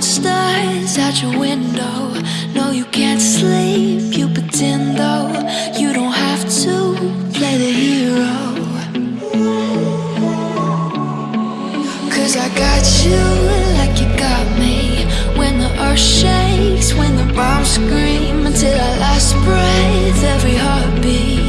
monsters at your window. No, you can't sleep, you pretend though. You don't have to play the hero. Cause I got you like you got me. When the earth shakes, when the bombs scream Until our last breath, every heartbeat.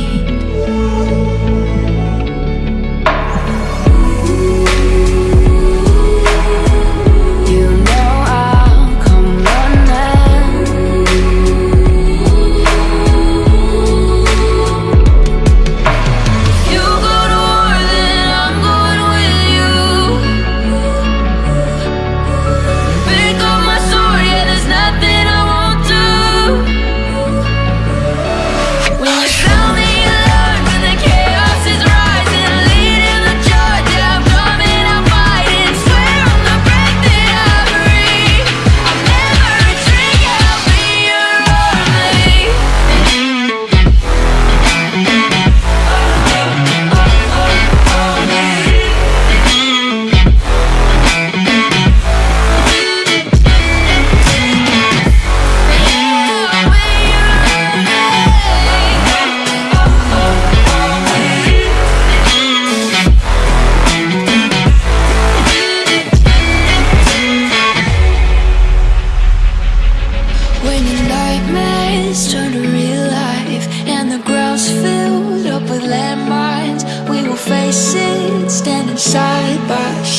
faces standing side by side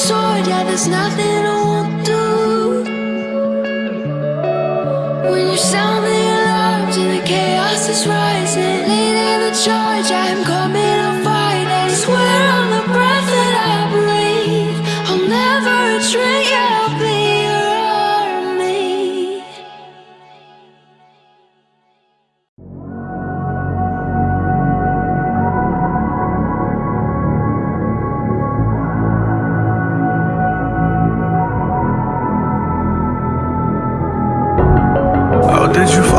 sword, yeah, there's nothing I won't do. When you sound the alarms and the chaos is rising Leading the charge, I am going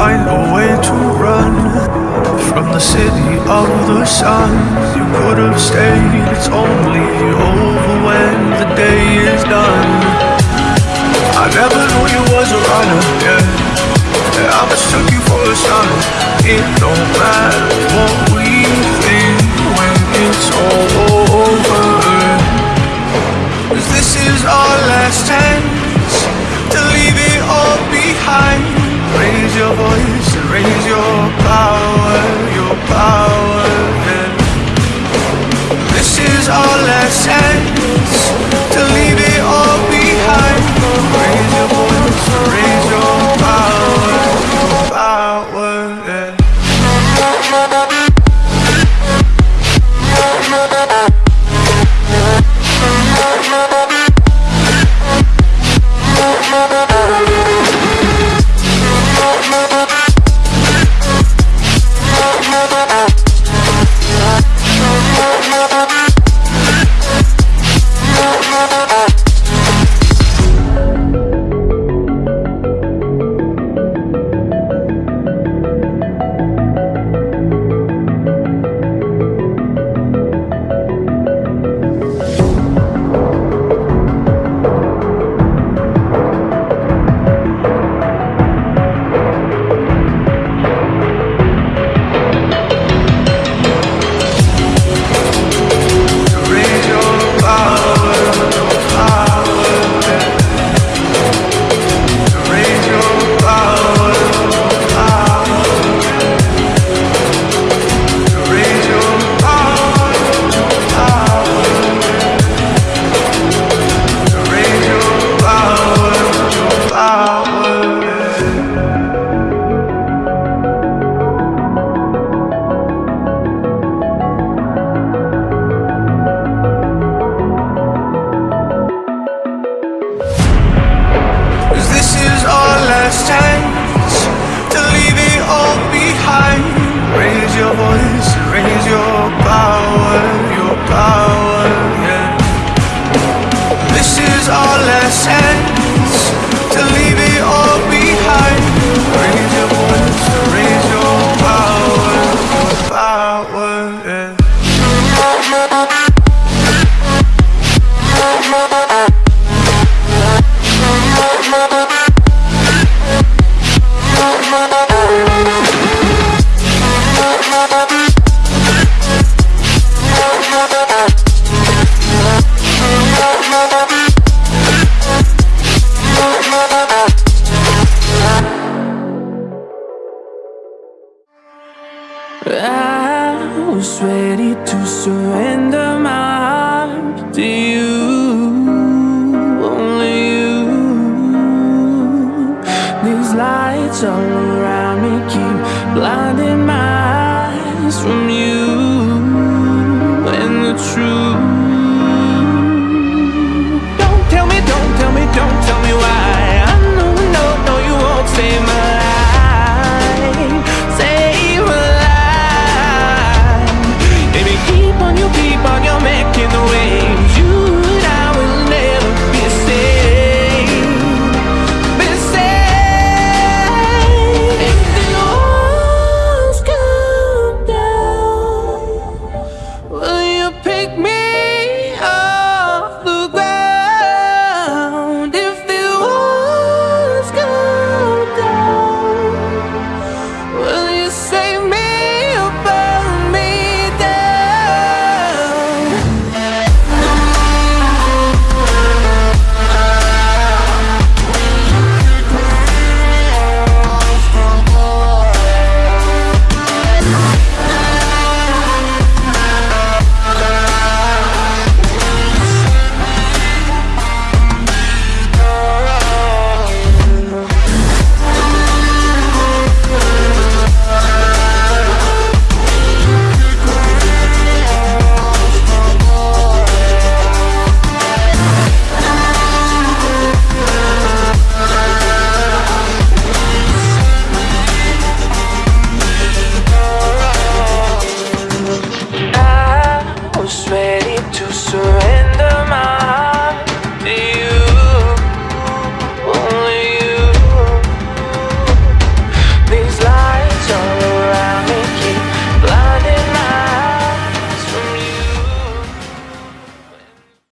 find a way to run From the city of the sun. You could have stayed, it's only over when the day is done. I never knew you was a runner, yeah. I mistook you for a son, yeah. Last almost ready to surrender my heart to you. Only you. These lights all around me keep blinding my eyes from you. And the truth surrender.